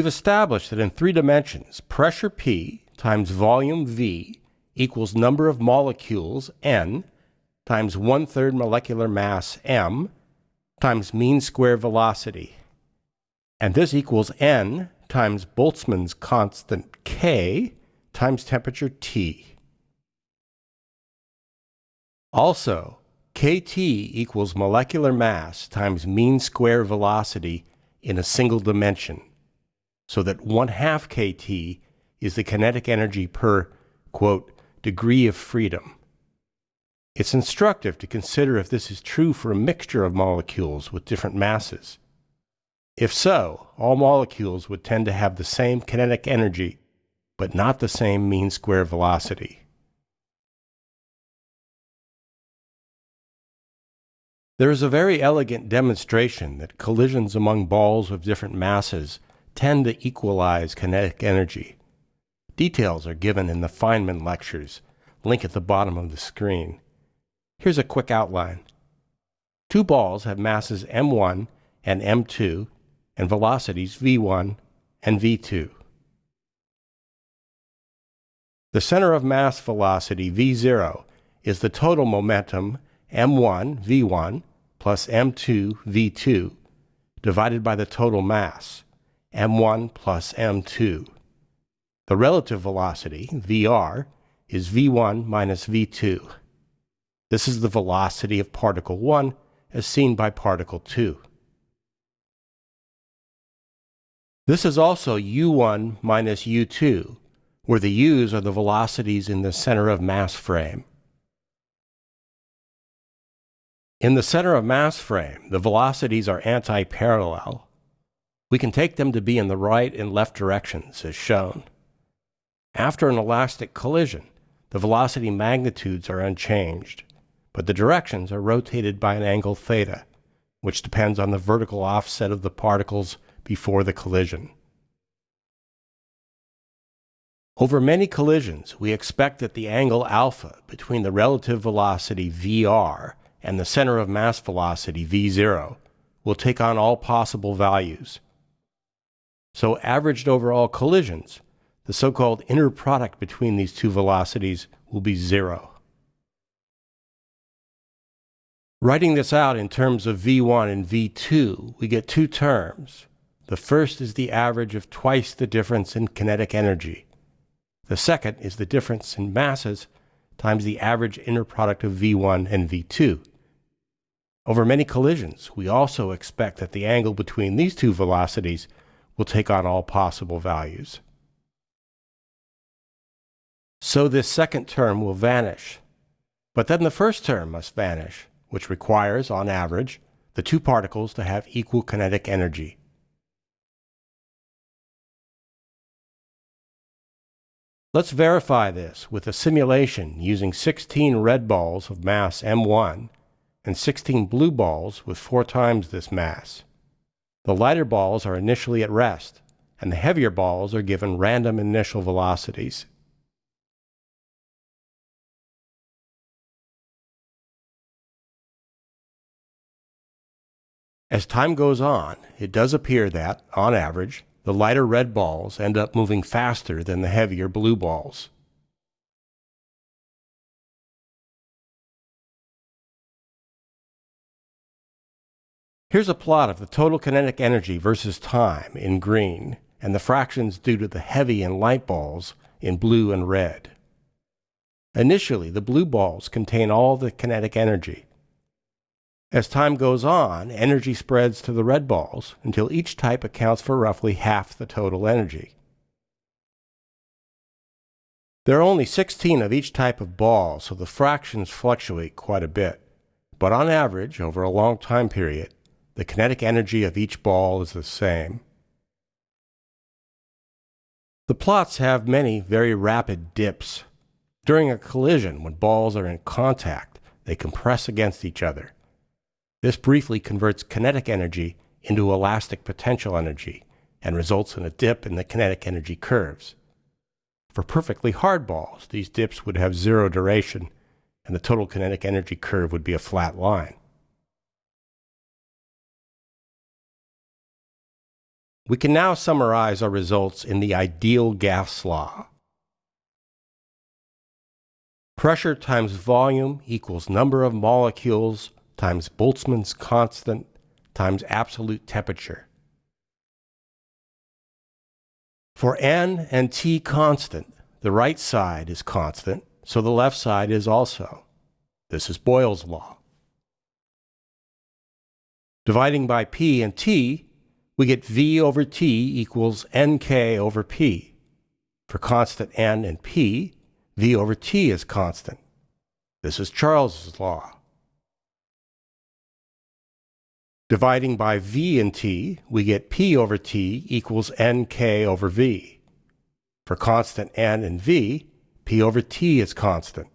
We've established that in three dimensions, pressure P times volume V equals number of molecules N times one-third molecular mass M times mean square velocity. And this equals N times Boltzmann's constant K times temperature T. Also, kT equals molecular mass times mean square velocity in a single dimension, so that 1 half kT is the kinetic energy per, quote, degree of freedom. It's instructive to consider if this is true for a mixture of molecules with different masses. If so, all molecules would tend to have the same kinetic energy, but not the same mean square velocity. There is a very elegant demonstration that collisions among balls of different masses tend to equalize kinetic energy. Details are given in the Feynman lectures, link at the bottom of the screen. Here's a quick outline. Two balls have masses m1 and m2 and velocities v1 and v2. The center of mass velocity v0 is the total momentum m1 v1 plus m2 v2 divided by the total mass m1 plus m2. The relative velocity, vr, is v1 minus v2. This is the velocity of particle 1 as seen by particle 2. This is also u1 minus u2, where the u's are the velocities in the center of mass frame. In the center of mass frame, the velocities are anti-parallel. We can take them to be in the right and left directions, as shown. After an elastic collision, the velocity magnitudes are unchanged, but the directions are rotated by an angle theta, which depends on the vertical offset of the particles before the collision. Over many collisions, we expect that the angle alpha between the relative velocity vr and the center of mass velocity v0 will take on all possible values. So averaged over all collisions, the so-called inner product between these two velocities will be zero. Writing this out in terms of v1 and v2, we get two terms. The first is the average of twice the difference in kinetic energy. The second is the difference in masses times the average inner product of v1 and v2. Over many collisions, we also expect that the angle between these two velocities will take on all possible values. So this second term will vanish. But then the first term must vanish, which requires, on average, the two particles to have equal kinetic energy. Let's verify this with a simulation using 16 red balls of mass m1 and 16 blue balls with four times this mass. The lighter balls are initially at rest, and the heavier balls are given random initial velocities. As time goes on, it does appear that, on average, the lighter red balls end up moving faster than the heavier blue balls. Here's a plot of the total kinetic energy versus time in green, and the fractions due to the heavy and light balls in blue and red. Initially, the blue balls contain all the kinetic energy, as time goes on, energy spreads to the red balls until each type accounts for roughly half the total energy. There are only 16 of each type of ball, so the fractions fluctuate quite a bit. But on average, over a long time period, the kinetic energy of each ball is the same. The plots have many very rapid dips. During a collision, when balls are in contact, they compress against each other. This briefly converts kinetic energy into elastic potential energy and results in a dip in the kinetic energy curves. For perfectly hard balls, these dips would have zero duration, and the total kinetic energy curve would be a flat line. We can now summarize our results in the ideal gas law. Pressure times volume equals number of molecules times Boltzmann's constant times absolute temperature. For n and t constant, the right side is constant, so the left side is also. This is Boyle's law. Dividing by p and t, we get V over T equals Nk over P. For constant N and P, V over T is constant. This is Charles's law. Dividing by V and T, we get P over T equals Nk over V. For constant N and V, P over T is constant.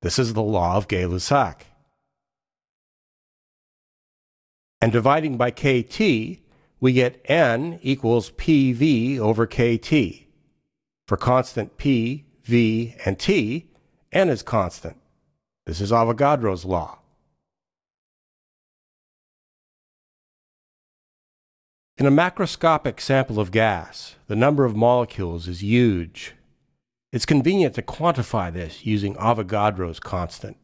This is the law of Gay-Lussac. And dividing by KT, we get N equals PV over KT. For constant P, V, and T, N is constant. This is Avogadro's law. In a macroscopic sample of gas, the number of molecules is huge. It's convenient to quantify this using Avogadro's constant.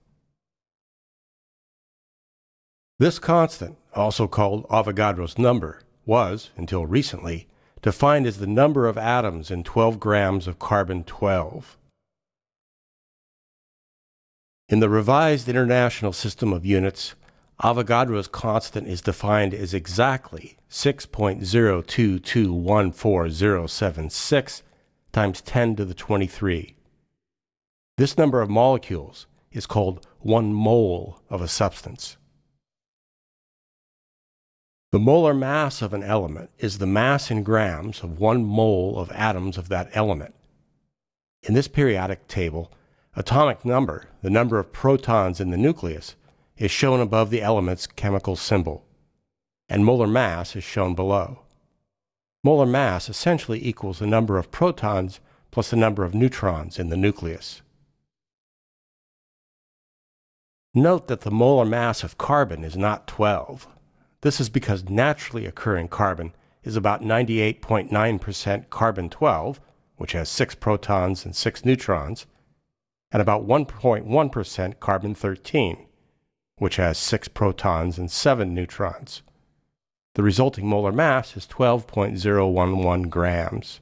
This constant, also called Avogadro's number, was, until recently, defined as the number of atoms in 12 grams of carbon 12. In the revised International System of Units, Avogadro's constant is defined as exactly 6.022140076 times 10 to the 23. This number of molecules is called one mole of a substance. The molar mass of an element is the mass in grams of one mole of atoms of that element. In this periodic table, atomic number, the number of protons in the nucleus, is shown above the element's chemical symbol, and molar mass is shown below. Molar mass essentially equals the number of protons plus the number of neutrons in the nucleus. Note that the molar mass of carbon is not 12. This is because naturally occurring carbon is about 98.9% carbon 12, which has 6 protons and 6 neutrons, and about 1.1% carbon 13, which has 6 protons and 7 neutrons. The resulting molar mass is 12.011 grams.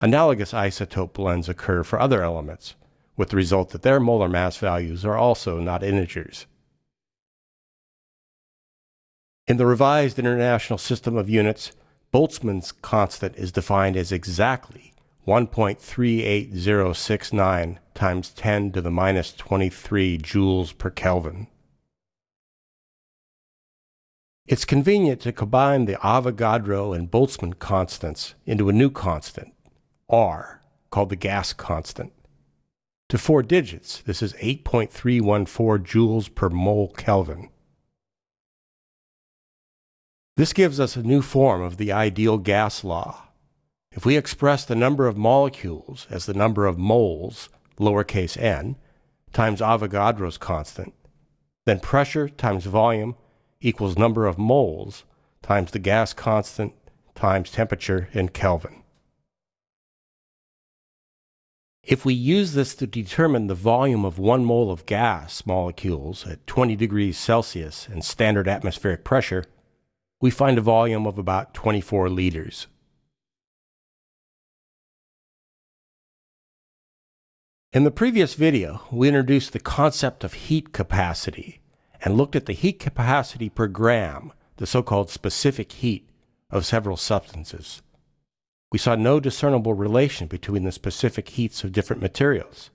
Analogous isotope blends occur for other elements, with the result that their molar mass values are also not integers. In the revised International System of Units, Boltzmann's constant is defined as exactly 1.38069 times 10 to the minus 23 joules per Kelvin. It's convenient to combine the Avogadro and Boltzmann constants into a new constant, R, called the gas constant. To four digits, this is 8.314 joules per mole Kelvin. This gives us a new form of the ideal gas law. If we express the number of molecules as the number of moles, lowercase n, times Avogadro's constant, then pressure times volume equals number of moles times the gas constant times temperature in Kelvin. If we use this to determine the volume of one mole of gas molecules at 20 degrees Celsius and standard atmospheric pressure, we find a volume of about 24 liters. In the previous video, we introduced the concept of heat capacity and looked at the heat capacity per gram, the so-called specific heat, of several substances. We saw no discernible relation between the specific heats of different materials.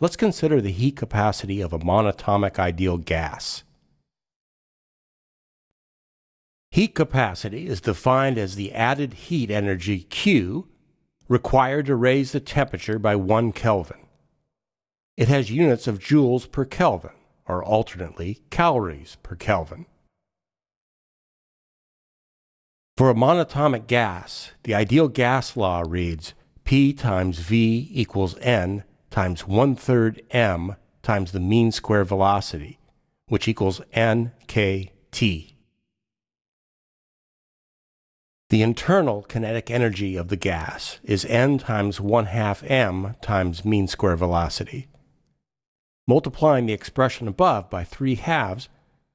Let's consider the heat capacity of a monatomic ideal gas. Heat capacity is defined as the added heat energy Q required to raise the temperature by 1 Kelvin. It has units of joules per Kelvin, or alternately, calories per Kelvin. For a monatomic gas, the ideal gas law reads P times V equals N times one third m times the mean square velocity, which equals nkt. The internal kinetic energy of the gas is n times 1 half m times mean square velocity. Multiplying the expression above by 3 halves,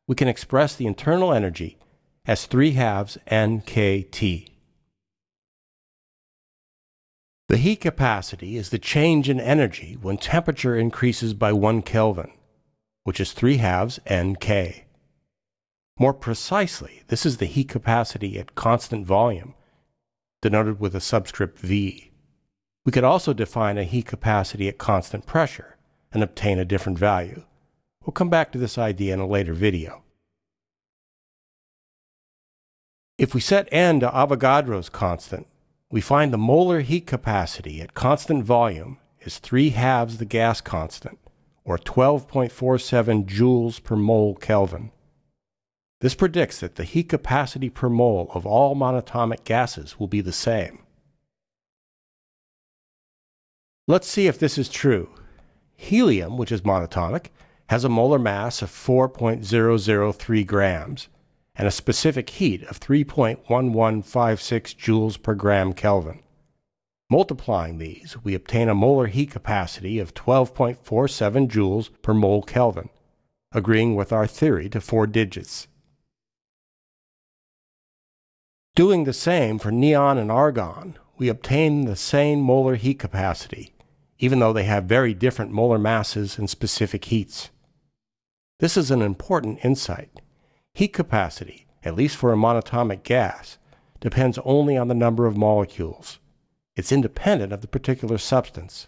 we can express the internal energy as 3 halves nkt. The heat capacity is the change in energy when temperature increases by 1 Kelvin, which is 3 halves nk. More precisely, this is the heat capacity at constant volume, denoted with a subscript V. We could also define a heat capacity at constant pressure and obtain a different value. We'll come back to this idea in a later video. If we set n to Avogadro's constant, we find the molar heat capacity at constant volume is 3 halves the gas constant, or 12.47 joules per mole Kelvin. This predicts that the heat capacity per mole of all monatomic gases will be the same. Let's see if this is true. Helium, which is monatomic, has a molar mass of 4.003 grams and a specific heat of 3.1156 joules per gram Kelvin. Multiplying these, we obtain a molar heat capacity of 12.47 joules per mole Kelvin, agreeing with our theory to four digits. Doing the same for neon and argon, we obtain the same molar heat capacity, even though they have very different molar masses and specific heats. This is an important insight. Heat capacity, at least for a monatomic gas, depends only on the number of molecules. It's independent of the particular substance.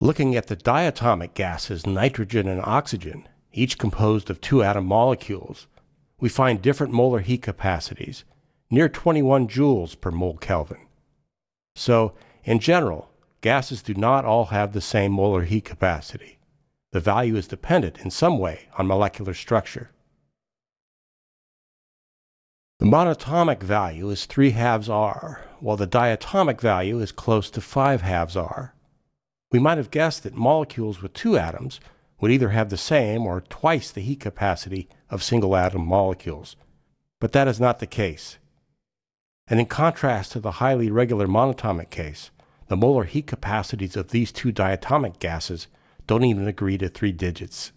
Looking at the diatomic gases nitrogen and oxygen, each composed of two atom molecules, we find different molar heat capacities, near 21 joules per mole Kelvin. So, in general, gases do not all have the same molar heat capacity. The value is dependent in some way on molecular structure. The monatomic value is 3 halves R, while the diatomic value is close to 5 halves R. We might have guessed that molecules with two atoms would either have the same or twice the heat capacity of single atom molecules. But that is not the case. And in contrast to the highly regular monatomic case, the molar heat capacities of these two diatomic gases don't even agree to three digits.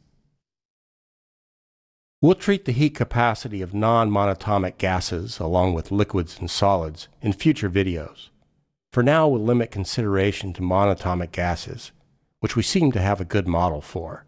We'll treat the heat capacity of non-monatomic gases along with liquids and solids in future videos. For now, we'll limit consideration to monatomic gases, which we seem to have a good model for.